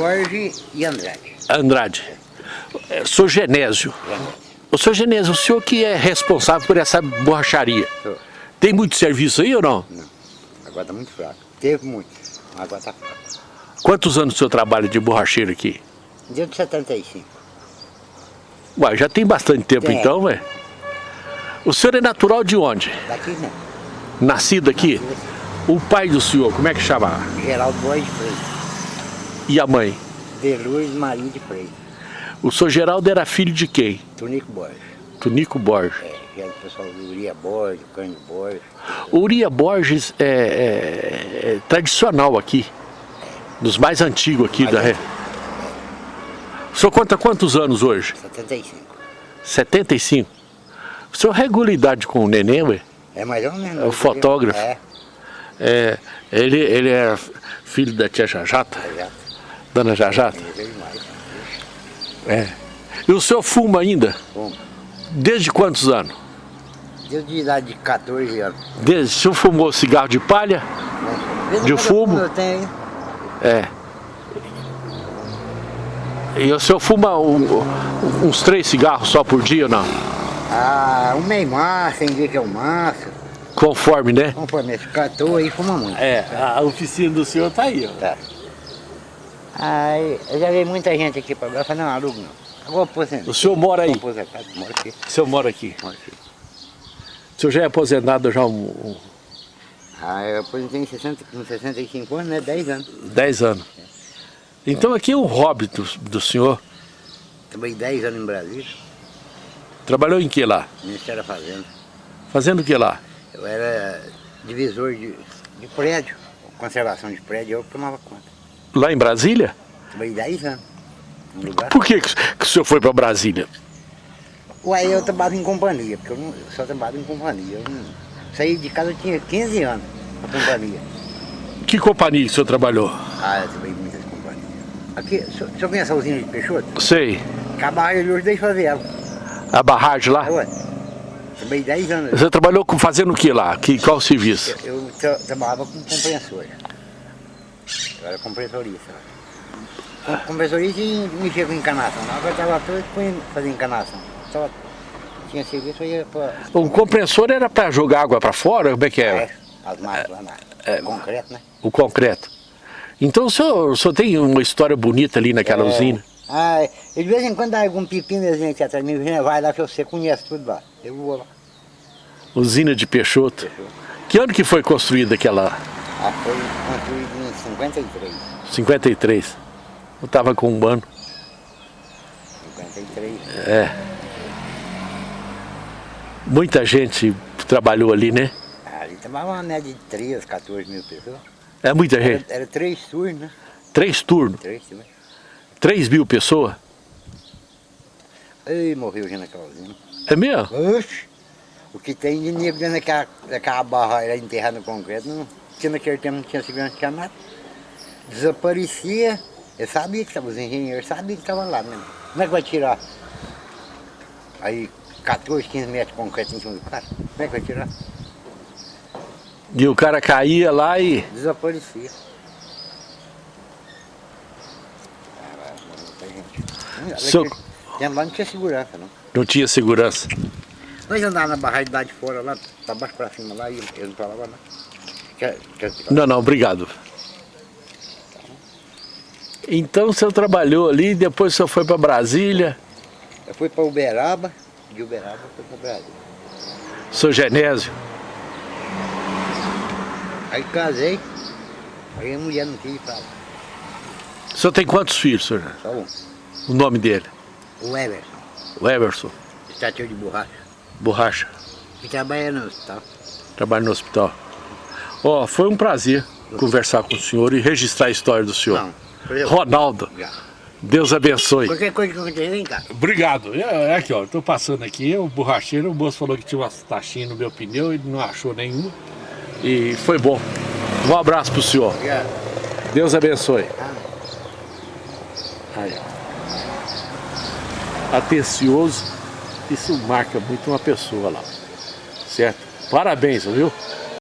Jorge e Andrade. Andrade. É, Sou Genésio. O senhor Genésio, o senhor que é responsável por essa borracharia. Sou. Tem muito serviço aí ou não? Não, agora tá muito fraco. Teve muito, mas agora tá fraco. Quantos anos o senhor trabalha de borracheiro aqui? Deu de 75. Ué, já tem bastante tempo Tem. então, ué. O senhor é natural de onde? Daqui não. Nascido aqui? O pai do senhor, como é que chama? Geraldo Borges de Freitas. E a mãe? De Lourdes Maria de Freitas. O senhor Geraldo era filho de quem? Tonico Borges. Tonico Borges. É, o pessoal do Uria Borges, do Cândido Borges. O Uria Borges é, é- é tradicional aqui. Dos mais antigos aqui Mais da... antigo. O senhor conta quantos anos hoje? 75. 75. O senhor regula a idade com o neném, ué? É mais ou menos. É o fotógrafo. É, É, ele, ele é filho da tia Jajata, já. Dona Jajata. É. E o senhor fuma ainda? Bom, Desde quantos anos? deu de idade de 14 anos. Desde, o senhor fumou cigarro de palha? em De fumo? Eu tenho, É. E o senhor fuma um- uns três cigarros só por dia ou não? ah, um meio maço, tem dia que é um maço. Conforme, né? Conforme esse 14 aí fuma muito. É, a oficina do senhor tá aí, ó. Tá. Aí, eu já vi muita gente aqui lá, falei, não, alugo não. Agora aposentado. O senhor mora aí? Aposentado, moro aqui, O senhor mora aqui. moro aqui. O senhor já é aposentado já um, Ah, eu aposentei em 60, com 65 anos, né, 10 anos. 10 anos. Então aqui é um hobby do, do senhor. Trabalhei 10 anos em Brasília, Trabalhou em que lá? Ministério da Fazenda. Fazendo o que lá? Eu era divisor de, de prédio, conservação de prédio, eu tomava conta. Lá em Brasília? Trabalhei 10 anos. Por que, que o senhor foi para Brasília? Ué, eu trabalhava em companhia, porque eu, não, eu só trabalhava em companhia. Eu não, saí de casa, eu tinha 15 anos na companhia. Que companhia o senhor trabalhou? Ah, eu trabalhei em muitas companhias. Aqui, o senhor- o senhor conhece a usina de Peixoto? Sei. Acabaram ele hoje, deixa eu fazer ela. A barragem lá? Ué, trabalhei 10 anos. Você trabalhou com, fazendo o que lá? Que, qual o serviço? Eu tra trabalhava com compressor. Eu era compressorista. Com- Compressorista e mexia com encanação. Eu estava fui fazer encanação. Só tinha serviço, ia para O compressor era para jogar água para fora? Como é que era? as máquinas lá na concreto, né? O concreto. Então o senhor, o senhor tem uma história bonita ali naquela É. usina? Ah, de vez em quando dá algum pepino, a gente atrás de mim, vai lá que você conhece tudo lá. Eu vou lá. Usina de Peixoto. Que ano que foi construída aquela Ah, foi construído em 53. 53? Eu estava com um ano. 53. É. Muita gente trabalhou ali, né? Ah, ali tomava uma média de 13, 14 mil pessoas. É muita Era, gente. era três turnos, né? Três turnos. Três turnos. 3 mil pessoas. Ei, morreu já naquela usina. É mesmo? Oxe! O que tem de negro dentro daquela, daquela barra aí enterrada no concreto, não tinha naquele tempo, não tinha segurança, não tinha nada. Desaparecia. Eu sabia que estava, os engenheiros sabiam que estava lá mesmo. Como é que vai tirar? Aí 14, 15 metros de concreto em cima do cara. Como é que vai tirar? E o cara caía lá e... Desaparecia. Naquele tempo lá não tinha segurança, não. Não tinha segurança. Nós andávamos na barragem lá de fora, lá, pra baixo pra cima lá, e eles não falavam nada. Quer, quer, Não, não, obrigado. Então o senhor trabalhou ali, depois o senhor foi para Brasília. Eu fui pra Uberaba, de Uberaba fui pra Brasília. Sou Genésio. Aí casei, aí a mulher não quis falar, O senhor tem quantos filhos, senhor? só um. O nome dele? O Everson, O Everson. estatua de borracha, Borracha. que trabalha no hospital. Trabalha no hospital. Ó, foi um prazer conversar com o senhor e registrar a história do senhor. Não, Ronaldo, já. Deus abençoe. Qualquer coisa que acontecer, vem cá. Obrigado. É, é aqui, ó. Tô passando aqui, o borracheiro, o moço falou que tinha umas taxinhas no meu pneu, ele não achou nenhuma. E foi bom. Um abraço pro senhor. Já. Deus abençoe. Ah, Aí, ó. Atencioso, isso marca muito uma pessoa lá. Certo? Parabéns, viu?